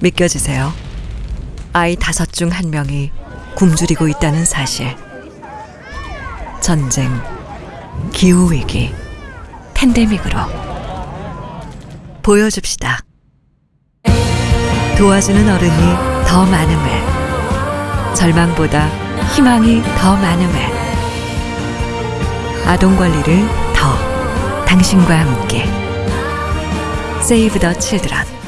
믿겨지세요? 아이 다섯 중 한 명이 굶주리고 있다는 사실. 전쟁, 기후위기, 팬데믹으로. 보여줍시다. 도와주는 어른이 더 많음을. 절망보다 희망이 더 많음을. 아동 관리를 더 당신과 함께. Save the Children.